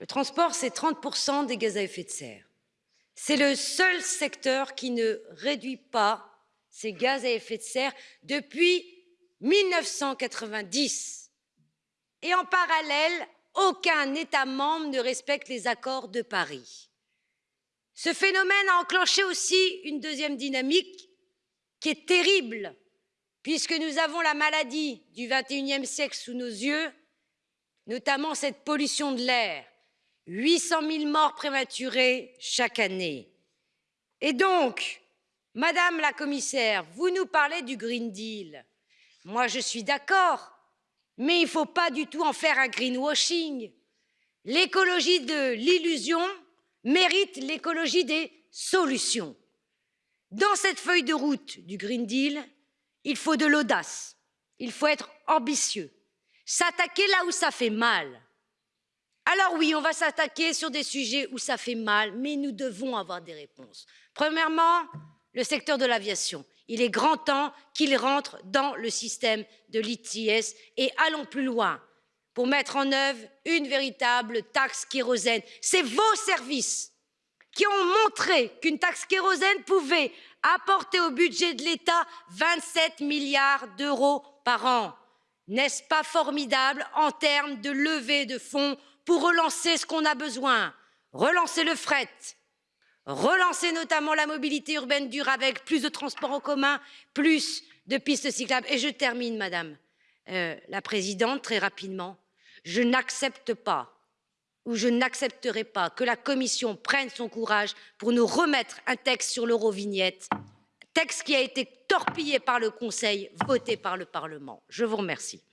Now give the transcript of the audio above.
Le transport, c'est 30% des gaz à effet de serre. C'est le seul secteur qui ne réduit pas ses gaz à effet de serre depuis 1990. Et en parallèle, aucun État membre ne respecte les accords de Paris. Ce phénomène a enclenché aussi une deuxième dynamique qui est terrible, puisque nous avons la maladie du XXIe siècle sous nos yeux, notamment cette pollution de l'air, 800 000 morts prématurées chaque année. Et donc, Madame la Commissaire, vous nous parlez du Green Deal. Moi, je suis d'accord, mais il ne faut pas du tout en faire un greenwashing. L'écologie de l'illusion mérite l'écologie des solutions. Dans cette feuille de route du Green Deal, il faut de l'audace, il faut être ambitieux, s'attaquer là où ça fait mal. Alors oui, on va s'attaquer sur des sujets où ça fait mal, mais nous devons avoir des réponses. Premièrement, le secteur de l'aviation. Il est grand temps qu'il rentre dans le système de l'ITS et allons plus loin pour mettre en œuvre une véritable taxe kérosène. C'est vos services qui ont montré qu'une taxe kérosène pouvait apporter au budget de l'État 27 milliards d'euros par an. N'est-ce pas formidable en termes de levée de fonds pour relancer ce qu'on a besoin Relancer le fret, relancer notamment la mobilité urbaine dure avec plus de transports en commun, plus de pistes cyclables. Et je termine, Madame euh, la Présidente, très rapidement. Je n'accepte pas ou je n'accepterai pas que la Commission prenne son courage pour nous remettre un texte sur l'Eurovignette, texte qui a été torpillé par le Conseil, voté par le Parlement. Je vous remercie.